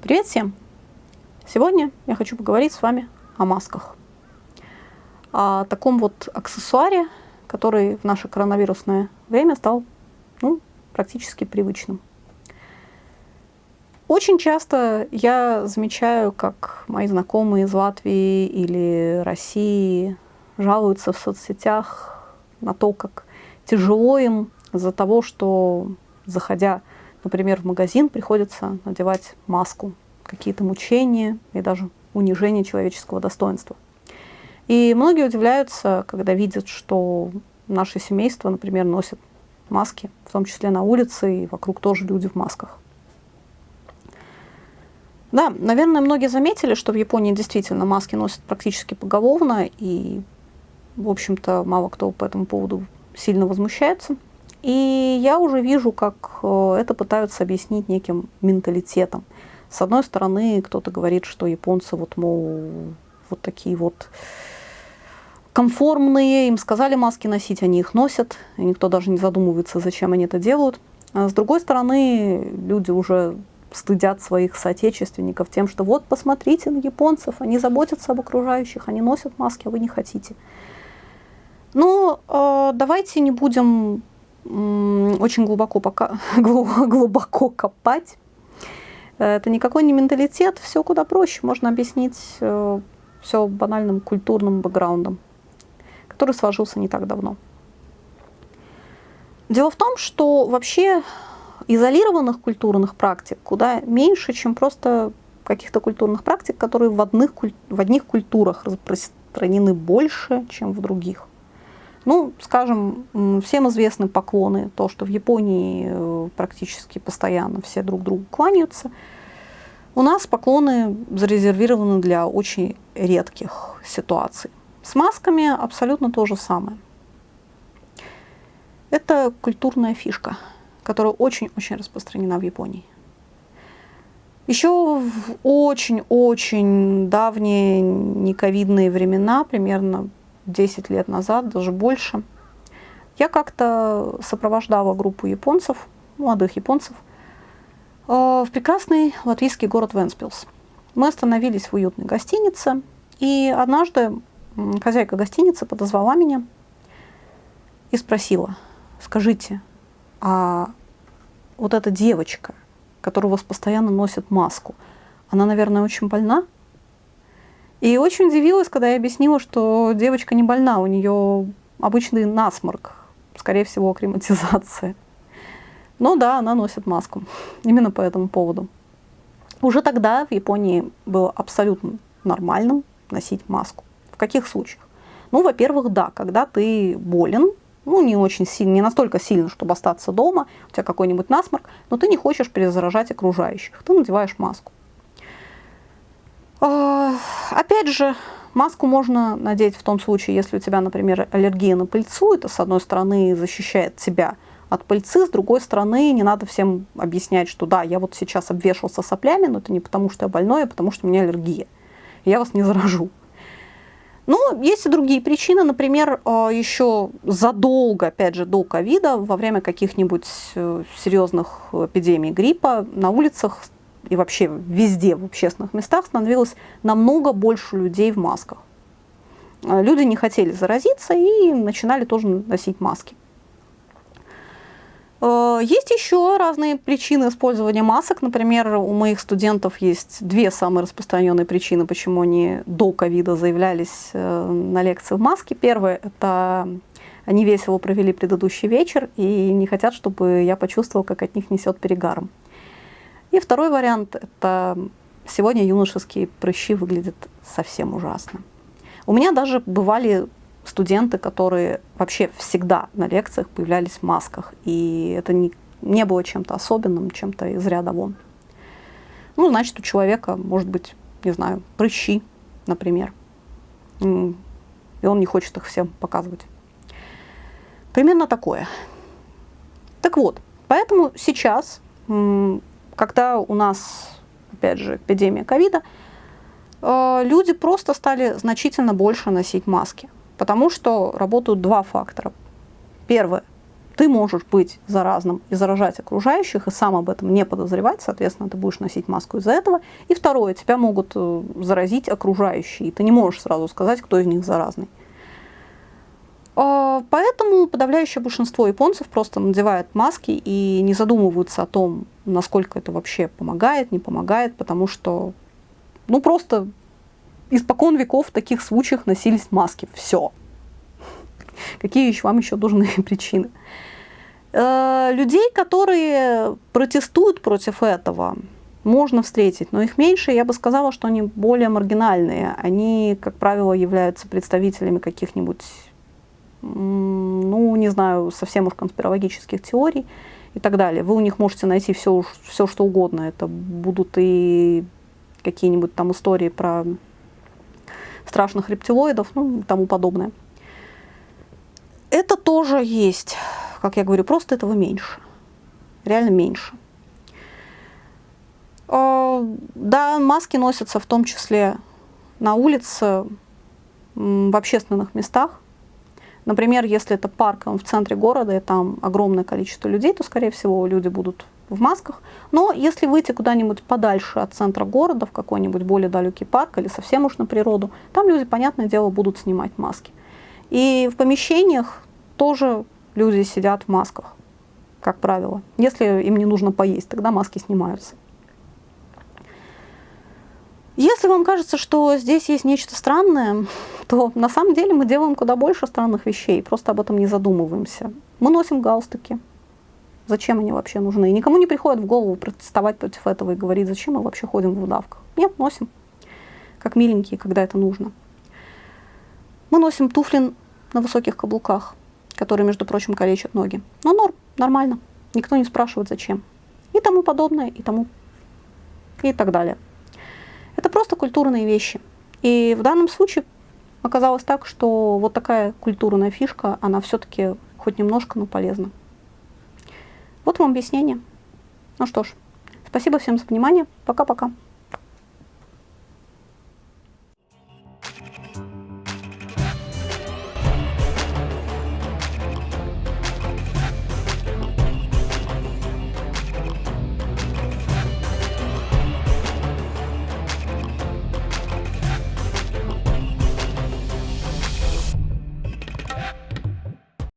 Привет всем! Сегодня я хочу поговорить с вами о масках. О таком вот аксессуаре, который в наше коронавирусное время стал ну, практически привычным. Очень часто я замечаю, как мои знакомые из Латвии или России жалуются в соцсетях на то, как тяжело им из-за того, что, заходя, например, в магазин, приходится надевать маску, какие-то мучения и даже унижение человеческого достоинства. И многие удивляются, когда видят, что наше семейство, например, носит маски, в том числе на улице, и вокруг тоже люди в масках. Да, наверное, многие заметили, что в Японии действительно маски носят практически поголовно, и, в общем-то, мало кто по этому поводу сильно возмущается. И я уже вижу, как э, это пытаются объяснить неким менталитетом. С одной стороны, кто-то говорит, что японцы вот, мол, вот такие вот конформные, им сказали маски носить, они их носят, и никто даже не задумывается, зачем они это делают. А с другой стороны, люди уже стыдят своих соотечественников тем, что вот посмотрите на японцев, они заботятся об окружающих, они носят маски, а вы не хотите. Но ну, э, давайте не будем очень глубоко, пока, глубоко копать. Это никакой не менталитет, все куда проще. Можно объяснить э, все банальным культурным бэкграундом, который сложился не так давно. Дело в том, что вообще изолированных культурных практик куда меньше, чем просто каких-то культурных практик, которые в одних, в одних культурах распространены больше, чем в других. Ну, скажем, всем известны поклоны, то, что в Японии э, практически постоянно все друг другу кланяются. У нас поклоны зарезервированы для очень редких ситуаций. С масками абсолютно то же самое. Это культурная фишка – которая очень-очень распространена в Японии. Еще в очень-очень давние нековидные времена, примерно 10 лет назад, даже больше, я как-то сопровождала группу японцев, молодых японцев, э, в прекрасный латвийский город Венспилс. Мы остановились в уютной гостинице, и однажды хозяйка гостиницы подозвала меня и спросила, скажите, а вот эта девочка, которая у вас постоянно носит маску, она, наверное, очень больна? И очень удивилась, когда я объяснила, что девочка не больна, у нее обычный насморк, скорее всего, акклиматизация. Но да, она носит маску. Именно по этому поводу. Уже тогда в Японии было абсолютно нормальным носить маску. В каких случаях? Ну, во-первых, да, когда ты болен, ну, не очень сильно, не настолько сильно, чтобы остаться дома, у тебя какой-нибудь насморк, но ты не хочешь перезаражать окружающих, ты надеваешь маску. А, опять же, маску можно надеть в том случае, если у тебя, например, аллергия на пыльцу, это, с одной стороны, защищает тебя от пыльцы, с другой стороны, не надо всем объяснять, что да, я вот сейчас обвешался соплями, но это не потому, что я больной, а потому, что у меня аллергия. Я вас не заражу. Но есть и другие причины. Например, а, еще задолго, опять же, до ковида, во время каких-нибудь э, серьезных эпидемий гриппа на улицах и вообще везде в общественных местах становилось намного больше людей в масках. А, люди не хотели заразиться и начинали тоже носить маски. Э, есть еще разные причины использования масок. Например, у моих студентов есть две самые распространенные причины, почему они до ковида заявлялись э, на лекции в маске. Первое – это они весело провели предыдущий вечер и не хотят, чтобы я почувствовал, как от них несет перегаром. И второй вариант – это сегодня юношеские прыщи выглядят совсем ужасно. У меня даже бывали студенты, которые вообще всегда на лекциях появлялись в масках. И это не, не было чем-то особенным, чем-то из ряда вон. Ну, значит, у человека может быть, не знаю, прыщи, например. И он не хочет их всем показывать. Примерно такое. Так вот, поэтому сейчас, когда у нас, опять же, эпидемия ковида, э, люди просто стали значительно больше носить маски. Потому что работают два фактора. Первое. ты можешь быть заразным и заражать окружающих, и сам об этом не подозревать, соответственно, ты будешь носить маску из-за этого. И второе, тебя могут э, заразить окружающие, и ты не можешь сразу сказать, кто из них заразный. А, поэтому подавляющее большинство японцев просто надевает маски и не задумываются о том, насколько это вообще помогает, не помогает, потому что, ну, просто испокон веков в таких случаях носились маски. Все. Какие еще вам еще нужны причины? Э, людей, которые протестуют против этого, можно встретить, но их меньше, я бы сказала, что они более маргинальные. Они, как правило, являются представителями каких-нибудь, ну, не знаю, совсем уж конспирологических теорий и так далее. Вы у них можете найти все, все что угодно. Это будут и какие-нибудь там истории про страшных рептилоидов, ну, тому подобное. Это тоже есть, как я говорю, просто этого меньше. Реально меньше. А, да, маски носятся в том числе на улице, в общественных местах. Например, если это парк, он в центре города, и там огромное количество людей, то, скорее всего, люди будут в масках. Но если выйти куда-нибудь подальше от центра города, в какой-нибудь более далекий парк или совсем уж на природу, там люди, понятное дело, будут снимать маски. И в помещениях тоже люди сидят в масках, как правило. Если им не нужно поесть, тогда маски снимаются. Если вам кажется, что здесь есть нечто странное, то на самом деле мы делаем куда больше странных вещей, просто об этом не задумываемся. Мы носим галстуки. Зачем они вообще нужны? И никому не приходит в голову протестовать против этого и говорить, зачем мы вообще ходим в удавках. Нет, носим. Как миленькие, когда это нужно. Мы носим туфли на высоких каблуках которые, между прочим, калечат ноги. Но норм, нормально. Никто не спрашивает, зачем. И тому подобное, и тому, и так далее. Просто культурные вещи. И в данном случае оказалось так, что вот такая культурная фишка, она все-таки хоть немножко, но полезна. Вот вам объяснение. Ну что ж, спасибо всем за внимание. Пока-пока.